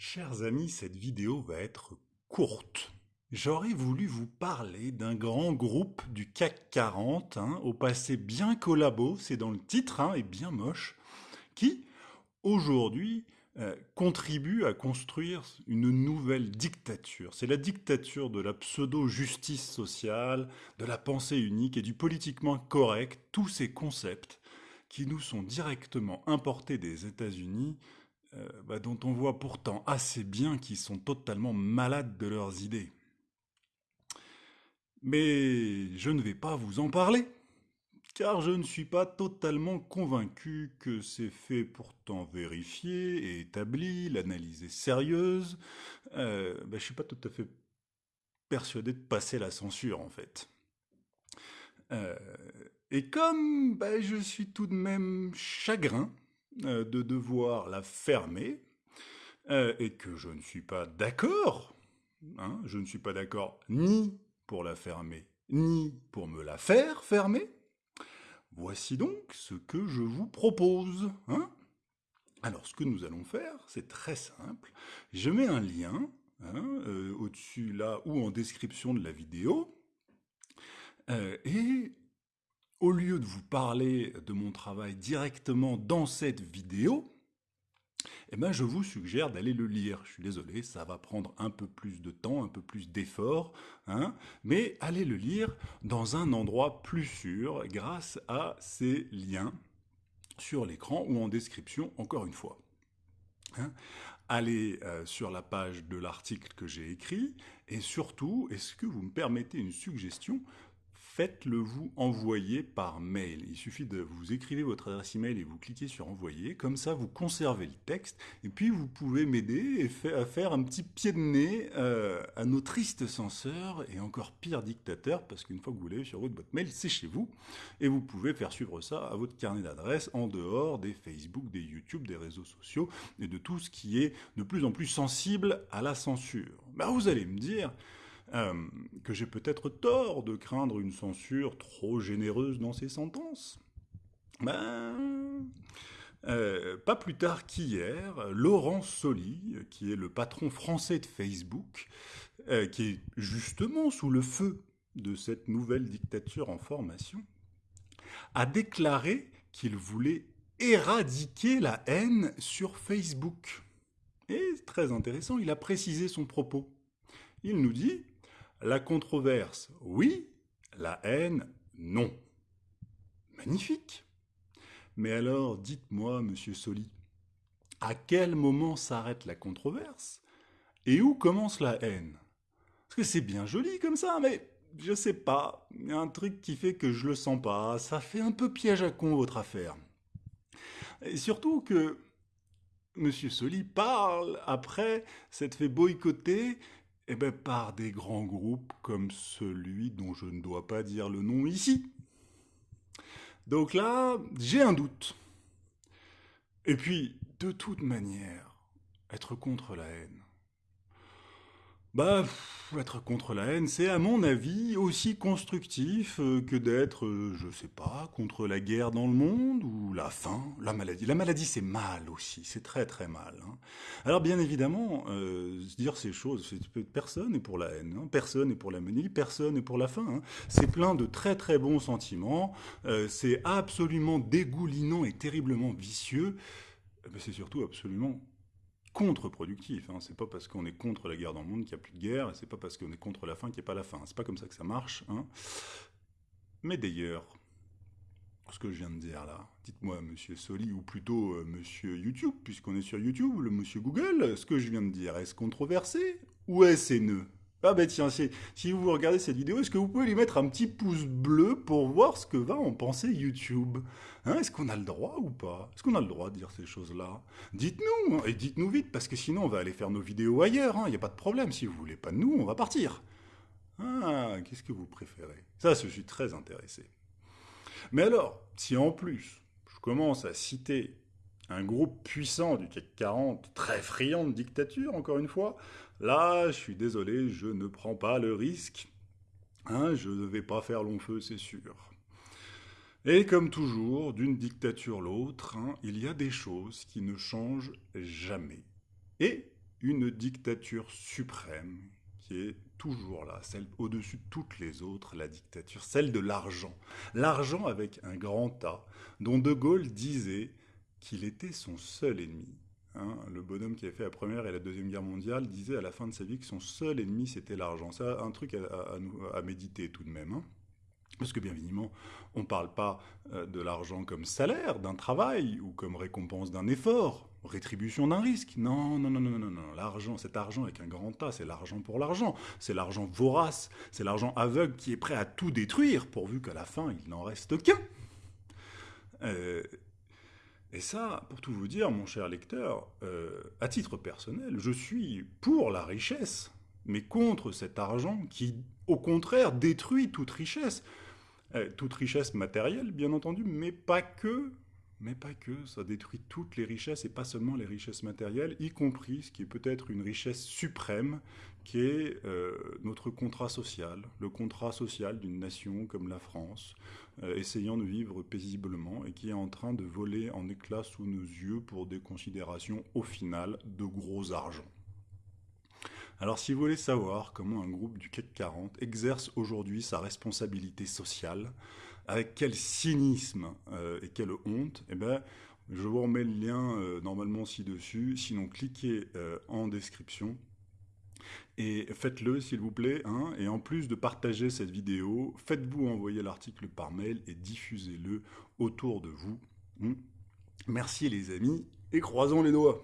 Chers amis, cette vidéo va être courte. J'aurais voulu vous parler d'un grand groupe du CAC 40, hein, au passé bien collabo, c'est dans le titre, hein, et bien moche, qui, aujourd'hui, euh, contribue à construire une nouvelle dictature. C'est la dictature de la pseudo-justice sociale, de la pensée unique et du politiquement correct, tous ces concepts qui nous sont directement importés des États-Unis euh, bah, dont on voit pourtant assez bien qu'ils sont totalement malades de leurs idées. Mais je ne vais pas vous en parler, car je ne suis pas totalement convaincu que c'est fait pourtant vérifier et établi, l'analyse est sérieuse. Euh, bah, je ne suis pas tout à fait persuadé de passer la censure en fait. Euh, et comme bah, je suis tout de même chagrin de devoir la fermer euh, et que je ne suis pas d'accord, hein, je ne suis pas d'accord ni pour la fermer, ni pour me la faire fermer, voici donc ce que je vous propose. Hein. Alors ce que nous allons faire, c'est très simple. Je mets un lien hein, euh, au-dessus là ou en description de la vidéo. et au lieu de vous parler de mon travail directement dans cette vidéo, eh ben je vous suggère d'aller le lire. Je suis désolé, ça va prendre un peu plus de temps, un peu plus d'effort, hein, mais allez le lire dans un endroit plus sûr grâce à ces liens sur l'écran ou en description, encore une fois. Hein. allez euh, sur la page de l'article que j'ai écrit et surtout, est-ce que vous me permettez une suggestion faites-le vous envoyer par mail. Il suffit de vous écrivez votre adresse email et vous cliquez sur envoyer. Comme ça, vous conservez le texte et puis vous pouvez m'aider à faire un petit pied de nez euh, à nos tristes censeurs et encore pire dictateurs parce qu'une fois que vous l'avez sur votre boîte mail, c'est chez vous et vous pouvez faire suivre ça à votre carnet d'adresses en dehors des Facebook, des YouTube, des réseaux sociaux et de tout ce qui est de plus en plus sensible à la censure. Ben, vous allez me dire, euh, que j'ai peut-être tort de craindre une censure trop généreuse dans ses sentences. Ben, euh, pas plus tard qu'hier, Laurent Soli, qui est le patron français de Facebook, euh, qui est justement sous le feu de cette nouvelle dictature en formation, a déclaré qu'il voulait éradiquer la haine sur Facebook. Et très intéressant, il a précisé son propos. Il nous dit la controverse, oui. La haine, non. Magnifique. Mais alors, dites-moi, monsieur Soli, à quel moment s'arrête la controverse Et où commence la haine? Parce que c'est bien joli comme ça, mais je sais pas. Il y a un truc qui fait que je le sens pas. Ça fait un peu piège à con, votre affaire. Et surtout que Monsieur Soli parle après s'être fait boycotter eh bien, par des grands groupes comme celui dont je ne dois pas dire le nom ici. Donc là, j'ai un doute. Et puis, de toute manière, être contre la haine. Bah, être contre la haine, c'est à mon avis aussi constructif euh, que d'être, euh, je sais pas, contre la guerre dans le monde ou la faim, la maladie. La maladie, c'est mal aussi, c'est très très mal. Hein. Alors bien évidemment, euh, dire ces choses, personne n'est pour la haine, hein. personne n'est pour la maladie, personne n'est pour la faim. Hein. C'est plein de très très bons sentiments, c'est absolument dégoulinant et terriblement vicieux, mais c'est surtout absolument contre-productif. Hein. C'est pas parce qu'on est contre la guerre dans le monde qu'il n'y a plus de guerre, et c'est pas parce qu'on est contre la faim qu'il n'y a pas la faim. C'est pas comme ça que ça marche. Hein. Mais d'ailleurs, ce que je viens de dire là, dites-moi, monsieur Soli, ou plutôt euh, monsieur YouTube, puisqu'on est sur YouTube, le monsieur Google, ce que je viens de dire, est-ce controversé ou est-ce haineux? Ah ben tiens, si vous regardez cette vidéo, est-ce que vous pouvez lui mettre un petit pouce bleu pour voir ce que va en penser YouTube? Hein, Est-ce qu'on a le droit ou pas? Est-ce qu'on a le droit de dire ces choses-là? Dites-nous, hein, et dites-nous vite, parce que sinon on va aller faire nos vidéos ailleurs, il hein, n'y a pas de problème, si vous voulez pas de nous, on va partir. Ah, qu'est-ce que vous préférez? Ça, je suis très intéressé. Mais alors, si en plus, je commence à citer un groupe puissant du CAC 40, très friand de dictature, encore une fois, là, je suis désolé, je ne prends pas le risque. Hein, je ne vais pas faire long feu, c'est sûr. Et comme toujours, d'une dictature l'autre, hein, il y a des choses qui ne changent jamais. Et une dictature suprême qui est toujours là, celle au-dessus de toutes les autres, la dictature, celle de l'argent. L'argent avec un grand A, dont De Gaulle disait qu'il était son seul ennemi. Hein. le bonhomme qui a fait la Première et la Deuxième Guerre mondiale disait à la fin de sa vie que son seul ennemi c'était l'argent. C'est un truc à, méditer tout de même. Hein. Parce que bien évidemment, on ne parle pas euh, de l'argent comme salaire d'un travail ou comme récompense d'un effort, rétribution d'un risque. Non, non, non, non, non, non. L'argent, cet argent avec un grand A, c'est l'argent pour l'argent. C'est l'argent vorace, c'est l'argent aveugle qui est prêt à tout détruire pourvu qu'à la fin, il n'en reste qu'un. Euh, et ça, pour tout vous dire, mon cher lecteur, euh, à titre personnel, je suis pour la richesse, mais contre cet argent qui, au contraire, détruit toute richesse. Euh, toute richesse matérielle, bien entendu, mais pas que. Mais pas que, ça détruit toutes les richesses et pas seulement les richesses matérielles, y compris ce qui est peut-être une richesse suprême, qui est euh, notre contrat social, le contrat social d'une nation comme la France, euh, essayant de vivre paisiblement et qui est en train de voler en éclats sous nos yeux pour des considérations au final de gros argent. Alors si vous voulez savoir comment un groupe du CAC 40 exerce aujourd'hui sa responsabilité sociale, avec quel cynisme euh, et quelle honte, eh ben, je vous remets le lien euh, normalement ci-dessus, sinon cliquez euh, en description. Et faites-le s'il vous plaît, hein. et en plus de partager cette vidéo, faites-vous envoyer l'article par mail et diffusez-le autour de vous. Hmm. Merci les amis, et croisons les doigts